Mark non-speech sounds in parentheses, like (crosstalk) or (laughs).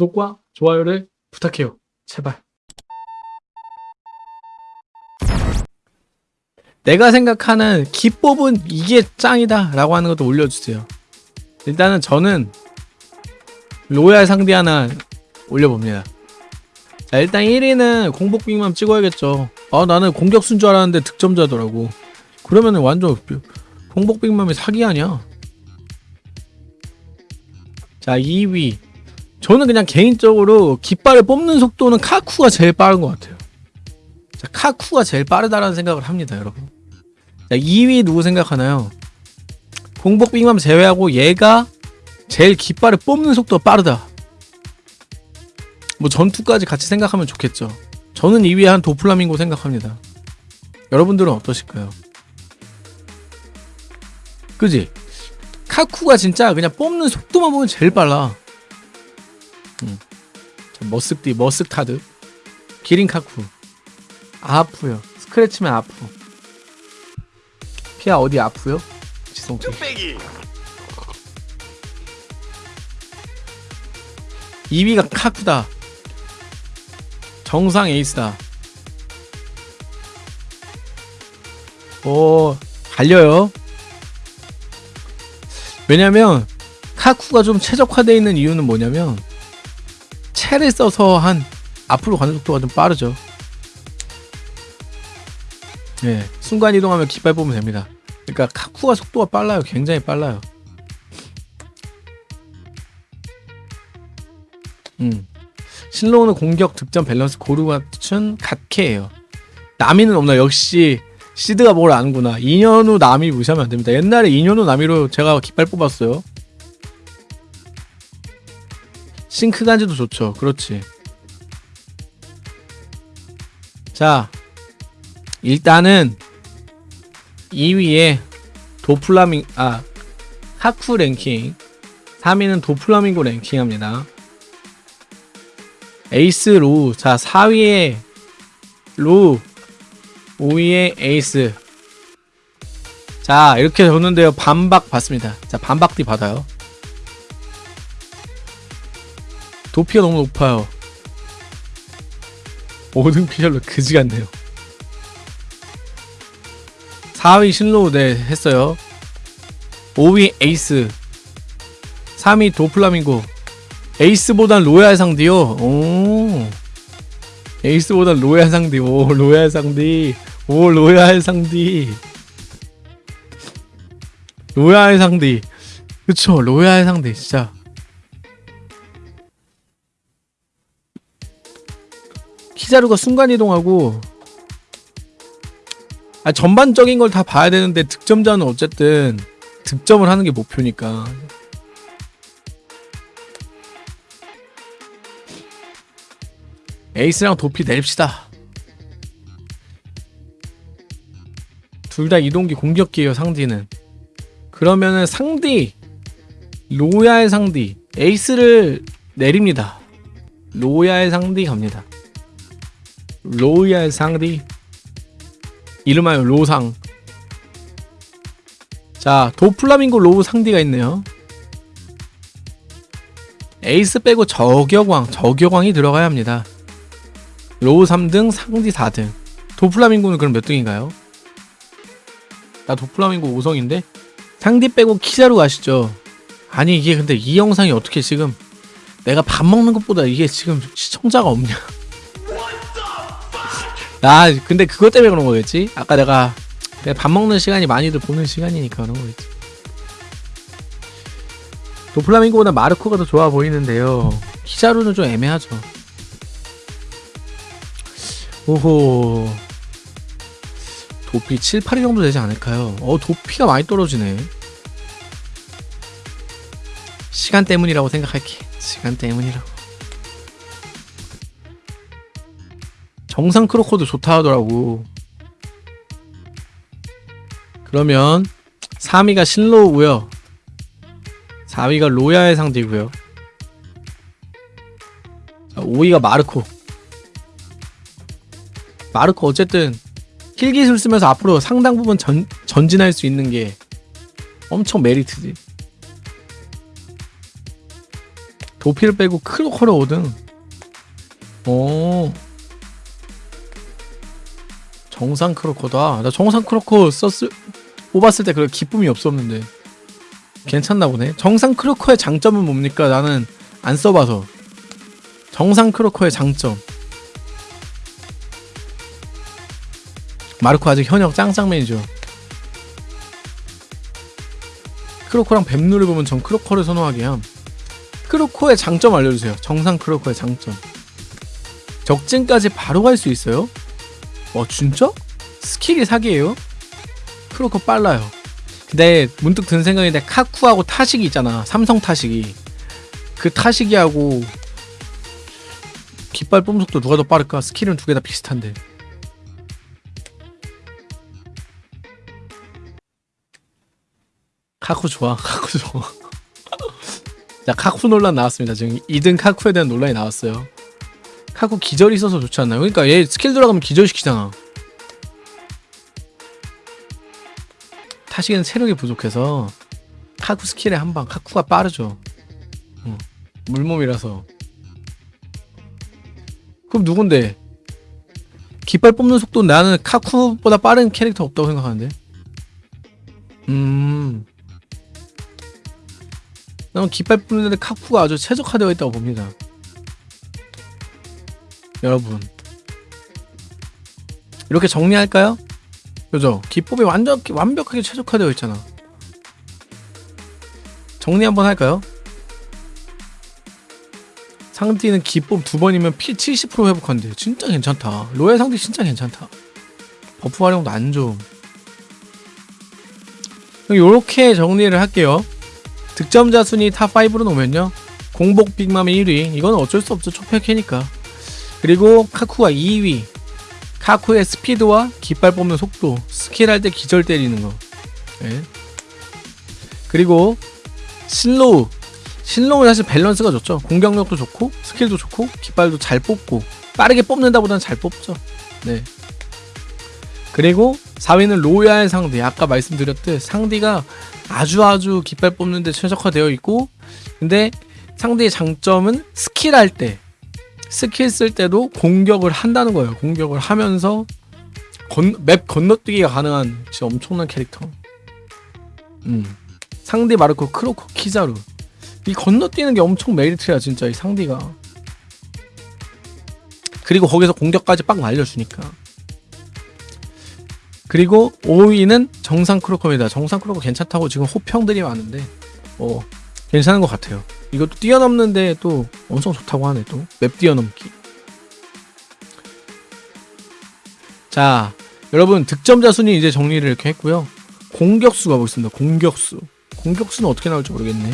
구독과 좋아요를 부탁해요. 제발. 내가 생각하는 기법은 이게 짱이다 라고 하는 것도 올려주세요. 일단은 저는 로얄 상대 하나 올려봅니다. 자, 일단 1위는 공복빅만 찍어야겠죠. 아, 나는 공격수인 줄 알았는데 득점자더라고. 그러면 은 완전 공복빅맘이 사기 아니야. 자, 2위. 저는 그냥 개인적으로 깃발을 뽑는 속도는 카쿠가 제일 빠른 것 같아요. 자, 카쿠가 제일 빠르다라는 생각을 합니다, 여러분. 자, 2위 누구 생각하나요? 공복빅맘 제외하고 얘가 제일 깃발을 뽑는 속도가 빠르다. 뭐 전투까지 같이 생각하면 좋겠죠. 저는 2위에 한 도플라밍고 생각합니다. 여러분들은 어떠실까요? 그지? 카쿠가 진짜 그냥 뽑는 속도만 보면 제일 빨라. 음. 자, 머쓱디, 머쓱타드. 기린 카쿠. 아프요. 스크래치면 아프. 피아 어디 아프요? 지성치. 뚝배기 2위가 카쿠다. 정상 에이스다. 오, 달려요. 왜냐면 카쿠가 좀 최적화되어 있는 이유는 뭐냐면 채를 써서 한 앞으로 가는 속도가 좀 빠르죠. 네, 순간 이동하면 깃발 보면 됩니다. 그러니까 카쿠가 속도가 빨라요. 굉장히 빨라요. 음. 실로우는 공격 득점 밸런스 고루가 갖춘 갓케예요. 나미는 없나 역시 시드가 뭘 아는구나. 2년 후 나미 무시하면 안 됩니다. 옛날에 2년 후 나미로 제가 깃발 뽑았어요. 싱크 간지도 좋죠. 그렇지. 자, 일단은 2위에 도플라밍 아 하쿠 랭킹 3위는 도플라밍고 랭킹합니다. 에이스 로우 자 4위에 로우 5위에 에이스 자 이렇게 줬는데요 반박 받습니다 자 반박띠 받아요 도피가 너무 높아요. 5등 피셜로 그지 같네요. 4위 신로우 네 했어요. 5위 에이스. 3위 도플라밍고. 에이스보단 로얄 상디요. 오. 에이스보단 로얄 상디. 오 로얄 상디. 오 로얄 상디. 로얄 상디. 그쵸 로얄 상디 진짜 키자루가 순간이동하고 아 전반적인 걸 다 봐야 되는데 득점자는 어쨌든 득점을 하는 게 목표니까 에이스랑 도피 내립시다. 둘 다 이동기 공격기예요 상디는. 그러면은 상디 로얄 상디 에이스를 내립니다. 로얄 상디 갑니다. 로얄 상디 이름하여 로상. 자 도플라밍고 로우 상디가 있네요. 에이스 빼고 저격왕 저격왕이 들어가야 합니다. 로우 3등, 상디 4등. 도플라밍고는 그럼 몇 등인가요? 나 도플라밍고 5성인데? 상디 빼고 키자루 가시죠. 아니 이게 근데 이 영상이 어떻게 지금 내가 밥 먹는 것보다 이게 지금 시청자가 없냐? 아 근데 그것 때문에 그런 거겠지? 아까 내가 내가 밥 먹는 시간이 많이들 보는 시간이니까 그런 거겠지. 도플라밍고보다 마르코가 더 좋아 보이는데요. 키자루는 좀 애매하죠. 오호 도피 7, 8위 정도 되지 않을까요? 어 도피가 많이 떨어지네 시간 때문이라고 생각할게 시간 때문이라고 정상 크로코도 좋다 하더라고. 그러면 3위가 신로우고요. 4위가 로야의 상대고요. 5위가 마르코. 마르코 어쨌든 킬 기술 쓰면서 앞으로 상당 부분 전, 전진할 수 있는 게 엄청 메리트지. 도피를 빼고 크로커를 5등. 오. 정상 크로커다. 나 정상 크로커 썼을 뽑았을 때 그런 기쁨이 없었는데 괜찮나 보네. 정상 크로커의 장점은 뭡니까? 나는 안 써봐서. 정상 크로커의 장점. 마르코 아직 현역 짱짱맨이죠. 크로코랑 뱀누를 보면 전 크로코를 선호하게 함. 크로코의 장점 알려주세요. 정상 크로코의 장점. 적진까지 바로 갈 수 있어요? 와 진짜? 스킬이 사기예요? 크로코 빨라요. 근데 문득 든 생각인데 카쿠하고 타식이 있잖아. 삼성 타식이. 그 타식이하고 깃발 뽑는 속도 누가 더 빠를까? 스킬은 두 개 다 비슷한데. 카쿠 좋아. (laughs) 카쿠 좋아. 자, 카쿠 논란 나왔습니다. 지금 2등 카쿠에 대한 논란이 나왔어요. 카쿠 기절이 있어서 좋지 않나요? 그러니까 얘 스킬 들어가면 기절시키잖아. 타식은 체력이 부족해서 카쿠 스킬에 한방 카쿠가 빠르죠. 어, 물몸이라서. 그럼 누군데? 깃발 뽑는 속도 나는 카쿠보다 빠른 캐릭터 없다고 생각하는데. 음. 나는 깃발 뽑는데 카쿠가 아주 최적화되어 있다고 봅니다. 여러분. 이렇게 정리할까요? 그죠? 기법이 완전 완벽하게 최적화되어 있잖아. 정리 한번 할까요? 상대는 기법 두 번이면 피 70% 회복한대. 진짜 괜찮다. 로얄 상대 진짜 괜찮다. buff 활용도 안 좋음. 요렇게 정리를 할게요. 득점자 순위 top5로 놓으면요. 공복 빅맘의 1위. 이건 어쩔 수 없죠. 초페캐니까. 그리고 카쿠가 2위. 카쿠의 스피드와 깃발 뽑는 속도, 스킬 할 때 기절 때리는 거. 예. 그리고 신로우. 신로우는 사실 밸런스가 좋죠. 공격력도 좋고, 스킬도 좋고, 깃발도 잘 뽑고, 빠르게 뽑는다 보다는 잘 뽑죠. 네. 그리고 4위는 로얄 상디. 아까 말씀드렸듯 상디가 아주 아주 깃발 뽑는데 최적화되어 있고, 근데 상디의 장점은 스킬 할 때, 스킬 쓸 때도 공격을 한다는 거예요. 공격을 하면서 건, map 건너뛰기가 가능한 진짜 엄청난 캐릭터. 음. 상디 마르코 크로코 키자루. 이 건너뛰는 게 엄청 메리트야 진짜 이 상대가. 그리고 거기서 공격까지 빡 날려주니까. 그리고 5위는 정상 크로커입니다. 정상 크로커 괜찮다고 지금 호평들이 많은데, 어 괜찮은 것 같아요. 이것도 뛰어넘는데 또 엄청 좋다고 하네 또 맵 뛰어넘기. 자, 여러분 득점자 순위 이제 정리를 이렇게 했고요. 공격수 가보겠습니다. 공격수. 공격수는 어떻게 나올지 모르겠네.